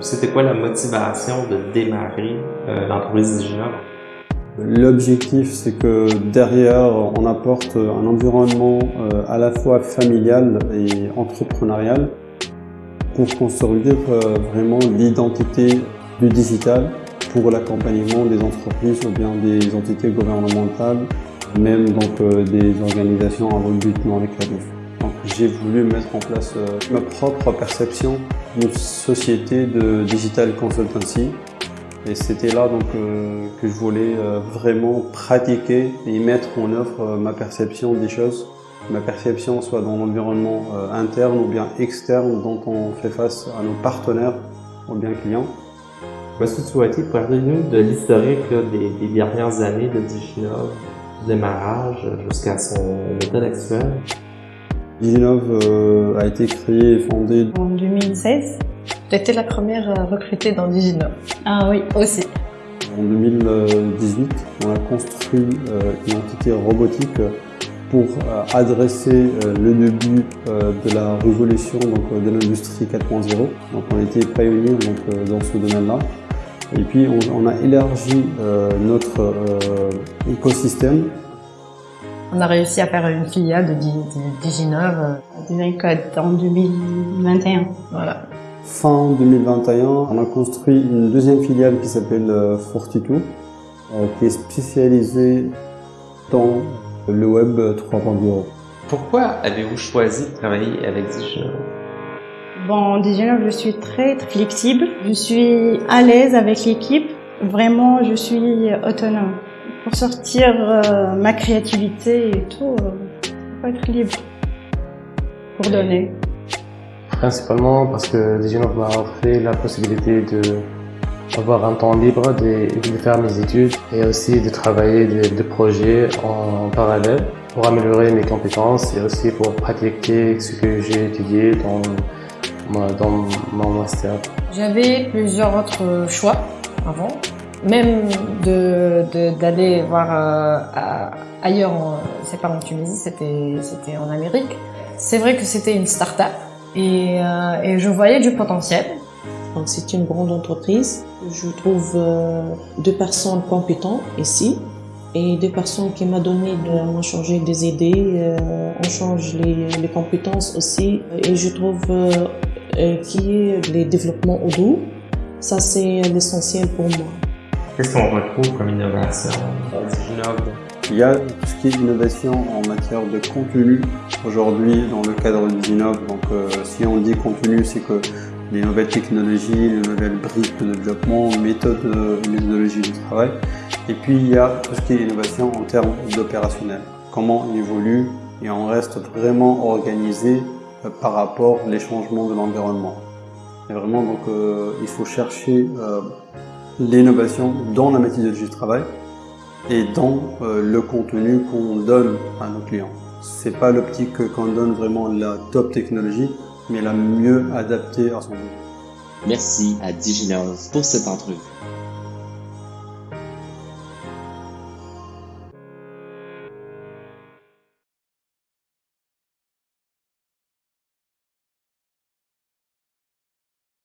C'était quoi la motivation de démarrer euh, l'entreprise Diginov? L'objectif, c'est que derrière, on apporte un environnement euh, à la fois familial et entrepreneurial pour consolider euh, vraiment l'identité du digital pour l'accompagnement des entreprises ou bien des entités gouvernementales, même donc des organisations à but non lucratif. J'ai voulu mettre en place ma propre perception d'une société de digital consultancy et c'était là donc euh, que je voulais euh, vraiment pratiquer et mettre en œuvre euh, ma perception des choses. Ma perception soit dans l'environnement interne ou bien externe dont on fait face à nos partenaires ou bien clients. Tu souhaites parler-nous de l'historique des, dernières années de Diginov, démarrage jusqu'à son état actuel? Diginov a été créé et fondé en 2016 J'étais la première recrutée dans Diginov. Ah oui, aussi. En 2018, on a construit euh, une entité robotique pour euh, adresser euh, le début de la révolution donc, de l'industrie 4.0. Donc on était pionniers donc, dans ce domaine-là. Et puis on, a élargi notre écosystème. On a réussi à faire une filiale de Diginov. en 2021. Voilà. Fin 2021, on a construit une deuxième filiale qui s'appelle euh, Fortitude, euh, qui est spécialisée dans le web 3.0. Pourquoi avez-vous choisi de travailler avec Diginov Bon, Diginov, je suis très, très flexible. Je suis à l'aise avec l'équipe. Vraiment, je suis autonome. Pour sortir euh, ma créativité et tout, il faut être libre. Pour donner. Principalement parce que Diginov m'a offert la possibilité de avoir un temps libre de, de, faire mes études et aussi de travailler des, projets en, parallèle pour améliorer mes compétences et aussi pour pratiquer ce que j'ai étudié dans, dans mon master. J'avais plusieurs autres choix avant, même d'aller de, voir euh, ailleurs, c'est pas en Tunisie, c'était en Amérique. C'est vrai que c'était une start-up, et, euh, et je voyais du potentiel. C'est une grande entreprise. Je trouve euh, deux personnes compétentes ici et deux personnes qui m'ont donné, m'ont changé des idées, euh, on change les, les, compétences aussi. Et je trouve euh, qu'il y ait les développements au Ça c'est l'essentiel pour moi. Qu'est-ce qu'on retrouve comme innovation? Il y a tout ce qui est innovation en matière de contenu aujourd'hui dans le cadre d'Inov. Donc euh, si on dit contenu, c'est que les nouvelles technologies, les nouvelles briques de développement, méthodes et méthodologies de travail. Et puis il y a tout ce qui est innovation en termes d'opérationnel. Comment on évolue et on reste vraiment organisé euh, par rapport aux changements de l'environnement. Et vraiment donc euh, il faut chercher l'innovation dans la méthodologie de travail et dans euh, le contenu qu'on donne à nos clients. C'est pas l'optique qu'on donne vraiment la top technologie, mais la mieux adaptée à son but. Merci à Diginov pour cette entrevue.